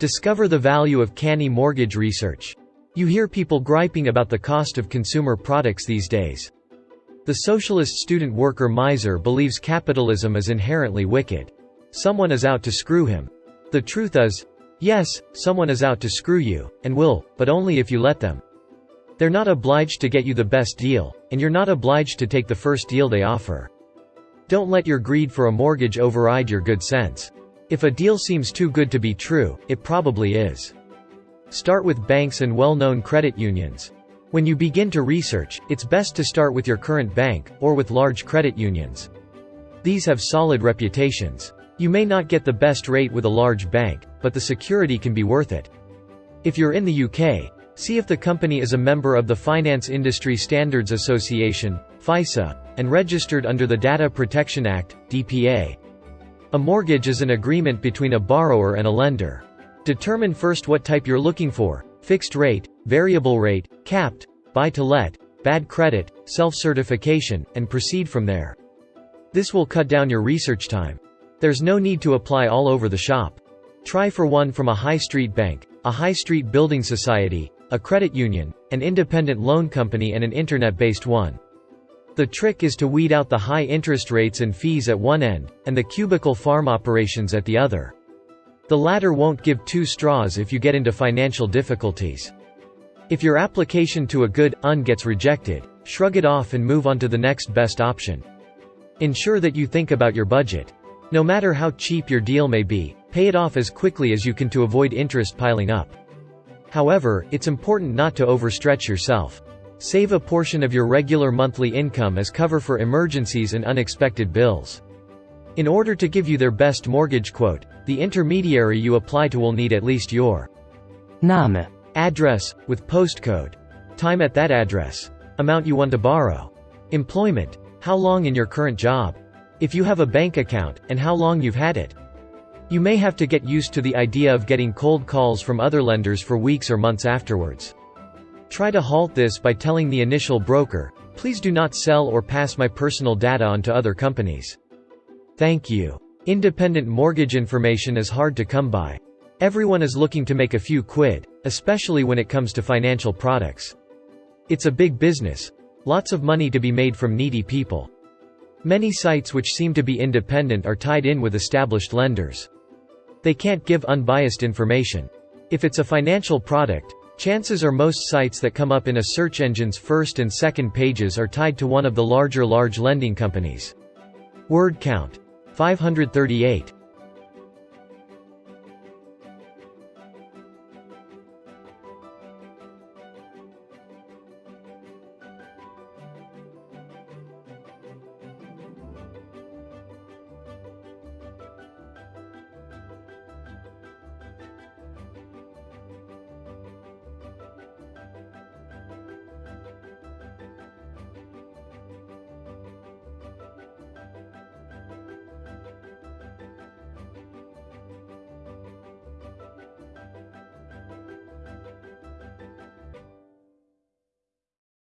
Discover the value of canny mortgage research. You hear people griping about the cost of consumer products these days. The socialist student worker miser believes capitalism is inherently wicked. Someone is out to screw him. The truth is, yes, someone is out to screw you, and will, but only if you let them. They're not obliged to get you the best deal, and you're not obliged to take the first deal they offer. Don't let your greed for a mortgage override your good sense. If a deal seems too good to be true, it probably is. Start with banks and well-known credit unions. When you begin to research, it's best to start with your current bank, or with large credit unions. These have solid reputations. You may not get the best rate with a large bank, but the security can be worth it. If you're in the UK, see if the company is a member of the Finance Industry Standards Association, FISA, and registered under the Data Protection Act, DPA. A mortgage is an agreement between a borrower and a lender. Determine first what type you're looking for, fixed rate, variable rate, capped, buy-to-let, bad credit, self-certification, and proceed from there. This will cut down your research time. There's no need to apply all over the shop. Try for one from a high street bank, a high street building society, a credit union, an independent loan company and an internet-based one. The trick is to weed out the high interest rates and fees at one end, and the cubicle farm operations at the other. The latter won't give two straws if you get into financial difficulties. If your application to a good, un gets rejected, shrug it off and move on to the next best option. Ensure that you think about your budget. No matter how cheap your deal may be, pay it off as quickly as you can to avoid interest piling up. However, it's important not to overstretch yourself. Save a portion of your regular monthly income as cover for emergencies and unexpected bills. In order to give you their best mortgage quote, the intermediary you apply to will need at least your Name. Address, with postcode. Time at that address. Amount you want to borrow. Employment. How long in your current job. If you have a bank account, and how long you've had it. You may have to get used to the idea of getting cold calls from other lenders for weeks or months afterwards. Try to halt this by telling the initial broker, please do not sell or pass my personal data on to other companies. Thank you. Independent mortgage information is hard to come by. Everyone is looking to make a few quid, especially when it comes to financial products. It's a big business. Lots of money to be made from needy people. Many sites which seem to be independent are tied in with established lenders. They can't give unbiased information. If it's a financial product, chances are most sites that come up in a search engine's first and second pages are tied to one of the larger large lending companies. Word count. 538.